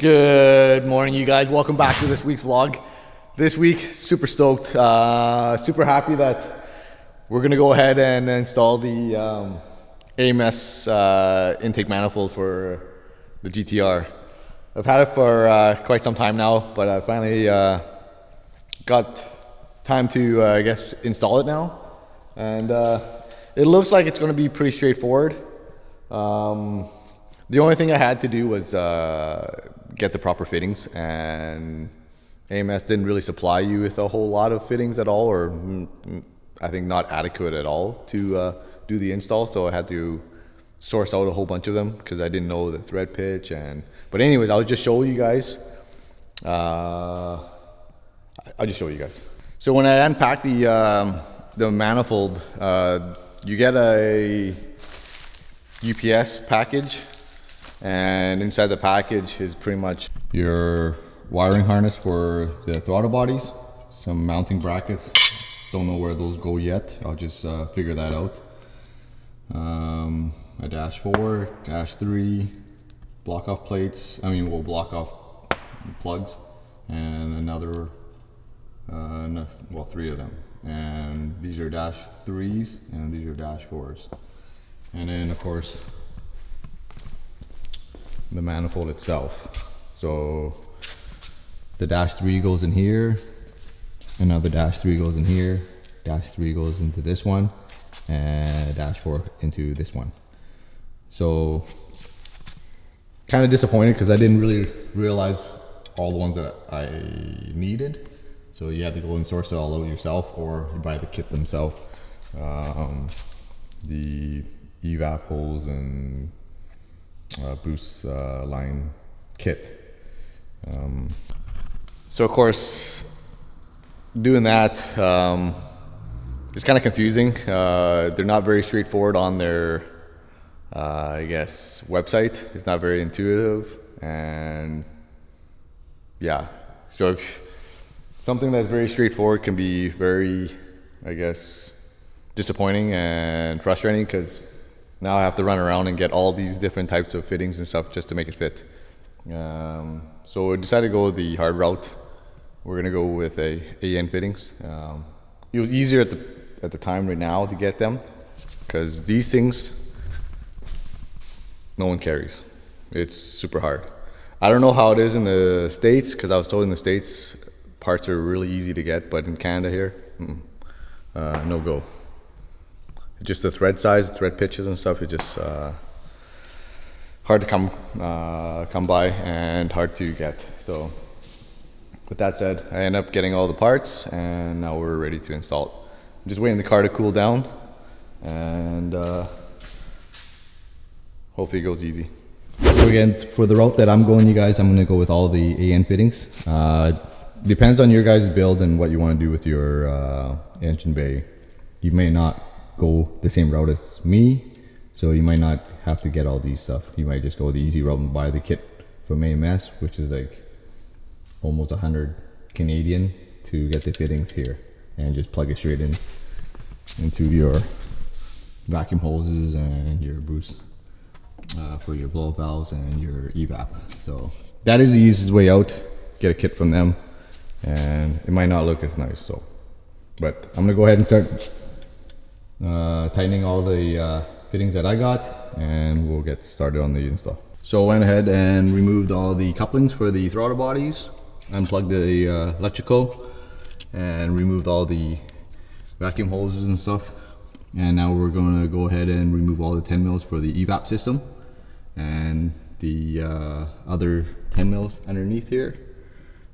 Good morning, you guys. Welcome back to this week's vlog. This week, super stoked, uh, super happy that we're gonna go ahead and install the um, AMS uh, intake manifold for the GTR. I've had it for uh, quite some time now, but I finally uh, got time to, uh, I guess, install it now. And uh, it looks like it's gonna be pretty straightforward. Um, the only thing I had to do was get the proper fittings and AMS didn't really supply you with a whole lot of fittings at all or mm, mm, I think not adequate at all to uh, do the install so I had to source out a whole bunch of them because I didn't know the thread pitch and but anyways I'll just show you guys uh, I'll just show you guys. So when I unpack the um, the manifold uh, you get a UPS package and inside the package is pretty much your wiring harness for the throttle bodies, some mounting brackets. Don't know where those go yet. I'll just uh, figure that out. Um, a dash four, dash three, block off plates. I mean, we'll block off plugs and another, uh, no, well, three of them. And these are dash threes and these are dash fours. And then of course, the manifold itself. So the dash three goes in here, another dash three goes in here, dash three goes into this one, and dash four into this one. So kind of disappointed because I didn't really realize all the ones that I needed. So you have to go and source it all out yourself or you buy the kit themselves. Um, the evap holes and uh, boost uh, line kit. Um, so of course, doing that um, is kind of confusing. Uh, they're not very straightforward on their, uh, I guess, website. It's not very intuitive, and yeah. So if something that's very straightforward can be very, I guess, disappointing and frustrating because now I have to run around and get all these different types of fittings and stuff just to make it fit. Um, so we decided to go the hard route. We're gonna go with a AN fittings. Um, it was easier at the at the time right now to get them because these things no one carries. It's super hard. I don't know how it is in the states because I was told in the states parts are really easy to get, but in Canada here, mm, uh, no go just the thread size, thread pitches and stuff, it's just uh, hard to come uh, come by and hard to get. So with that said, I end up getting all the parts and now we're ready to install it. I'm just waiting the car to cool down and uh, hopefully it goes easy. So again, for the route that I'm going, you guys, I'm gonna go with all the AN fittings. Uh, depends on your guys' build and what you wanna do with your uh, engine bay. You may not go the same route as me. So you might not have to get all these stuff. You might just go the easy route and buy the kit from AMS, which is like almost hundred Canadian to get the fittings here and just plug it straight in into your vacuum hoses and your boost uh, for your blow valves and your evap. So that is the easiest way out. Get a kit from them and it might not look as nice. So, but I'm gonna go ahead and start tightening all the uh, fittings that I got and we'll get started on the install. So I went ahead and removed all the couplings for the throttle bodies, unplugged the uh, electrical and removed all the vacuum hoses and stuff. And now we're going to go ahead and remove all the 10 mils for the evap system and the uh, other 10 mils underneath here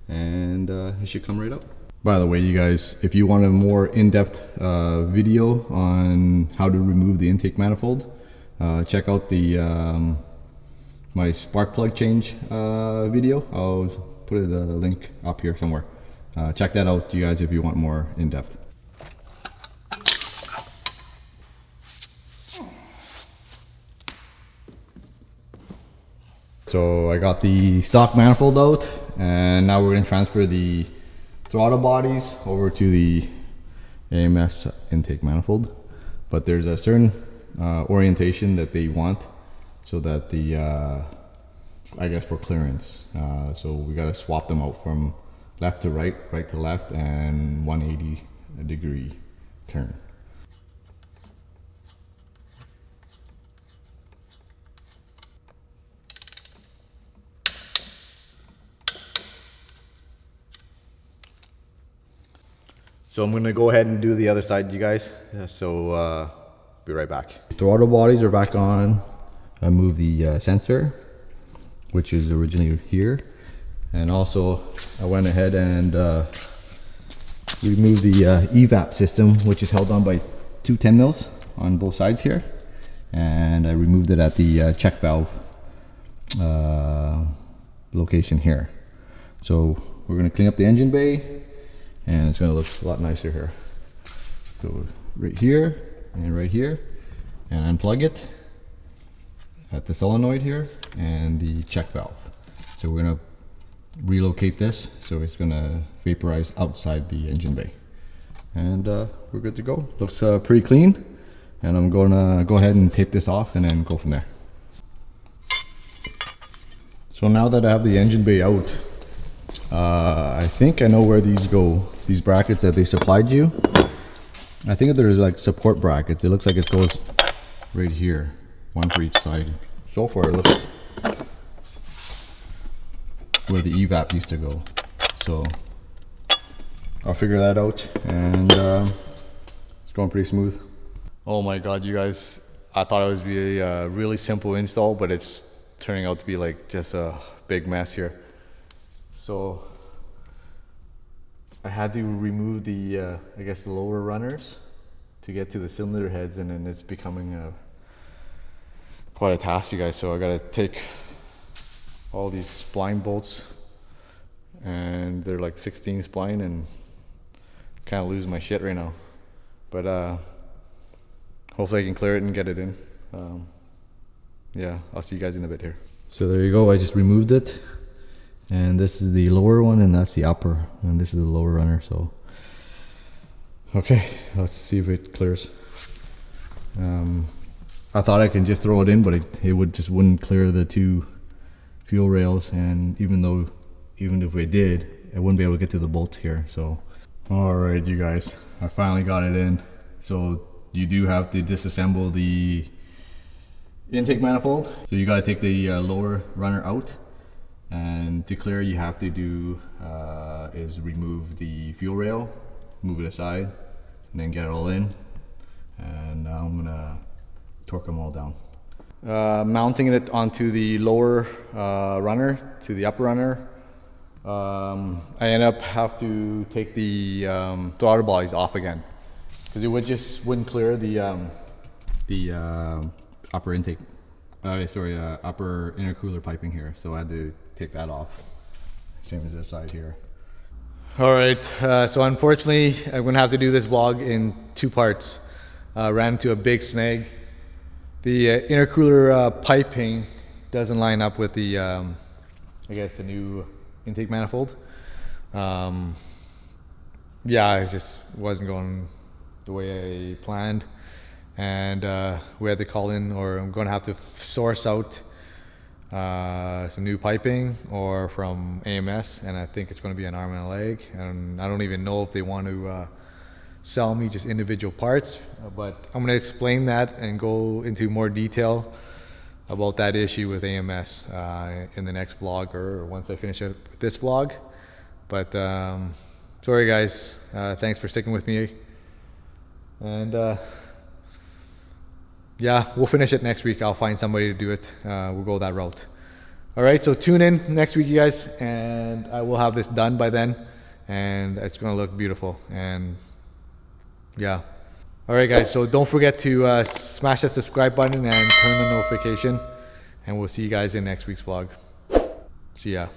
and uh, it should come right up. By the way, you guys, if you want a more in-depth uh, video on how to remove the intake manifold, uh, check out the um, my spark plug change uh, video. I'll put the link up here somewhere. Uh, check that out, you guys, if you want more in-depth. So I got the stock manifold out and now we're going to transfer the throttle bodies over to the AMS intake manifold. But there's a certain uh, orientation that they want so that the uh, I guess for clearance. Uh, so we gotta swap them out from left to right, right to left, and 180 degree turn. So I'm gonna go ahead and do the other side, you guys. So uh, be right back. Throttle bodies are back on. I moved the uh, sensor, which is originally here. And also I went ahead and uh, removed the uh, evap system, which is held on by two 10 mils on both sides here. And I removed it at the uh, check valve uh, location here. So we're gonna clean up the engine bay and it's gonna look a lot nicer here. So right here and right here and unplug it at the solenoid here and the check valve. So we're gonna relocate this so it's gonna vaporize outside the engine bay. And uh, we're good to go. Looks uh, pretty clean. And I'm gonna go ahead and tape this off and then go from there. So now that I have the engine bay out, uh, I think I know where these go. These brackets that they supplied you. I think there's like support brackets. It looks like it goes right here. One for each side. So far, it looks where the evap used to go. So I'll figure that out and uh, it's going pretty smooth. Oh my God, you guys, I thought it was be a really simple install, but it's turning out to be like just a big mess here. So I had to remove the, uh, I guess the lower runners to get to the cylinder heads and then it's becoming a, quite a task you guys. So I gotta take all these spline bolts and they're like 16 spline and kind of lose my shit right now. But uh, hopefully I can clear it and get it in. Um, yeah, I'll see you guys in a bit here. So there you go, I just removed it. And this is the lower one and that's the upper. And this is the lower runner, so. Okay, let's see if it clears. Um, I thought I can just throw it in, but it, it would just wouldn't clear the two fuel rails. And even though, even if we did, I wouldn't be able to get to the bolts here, so. All right, you guys, I finally got it in. So you do have to disassemble the intake manifold. So you gotta take the uh, lower runner out and to clear you have to do uh, is remove the fuel rail, move it aside, and then get it all in. And now I'm gonna torque them all down. Uh, mounting it onto the lower uh, runner to the upper runner. Um, I end up have to take the um, throttle bodies off again because it would just wouldn't clear the um, the uh, upper intake. Uh, sorry, uh, upper intercooler piping here. So I had to take that off. Same as this side here. All right, uh, so unfortunately, I'm gonna have to do this vlog in two parts. Uh, ran into a big snag. The uh, intercooler uh, piping doesn't line up with the, um, I guess, the new intake manifold. Um, yeah, it just wasn't going the way I planned. And uh, we had to call in, or I'm gonna have to source out uh, some new piping or from AMS, and I think it's going to be an arm and a leg. And I don't even know if they want to uh, sell me just individual parts, but I'm going to explain that and go into more detail about that issue with AMS uh, in the next vlog or once I finish up this vlog. But um, sorry guys, uh, thanks for sticking with me. And uh, yeah, we'll finish it next week. I'll find somebody to do it. Uh, we'll go that route. All right, so tune in next week, you guys, and I will have this done by then, and it's gonna look beautiful. And yeah. All right, guys, so don't forget to uh, smash that subscribe button and turn the notification, and we'll see you guys in next week's vlog. See ya.